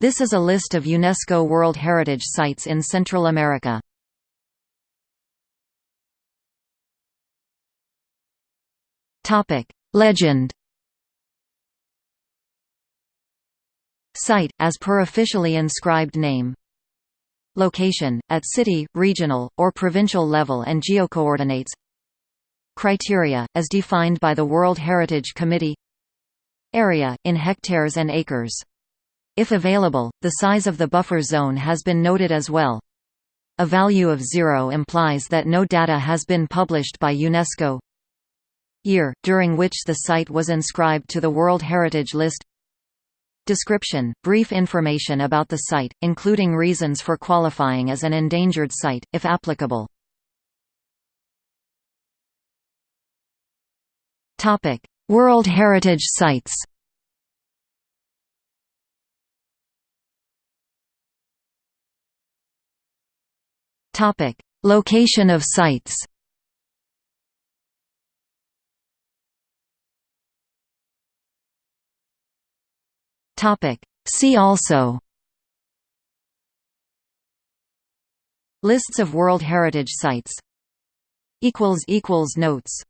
This is a list of UNESCO World Heritage Sites in Central America. Legend Site, as per officially inscribed name Location, at city, regional, or provincial level and geocoordinates Criteria, as defined by the World Heritage Committee Area, in hectares and acres. If available, the size of the buffer zone has been noted as well. A value of zero implies that no data has been published by UNESCO. Year, during which the site was inscribed to the World Heritage List Description – Brief information about the site, including reasons for qualifying as an endangered site, if applicable. World Heritage Sites Location of sites. Topic: See also. Lists of World Heritage Sites. Notes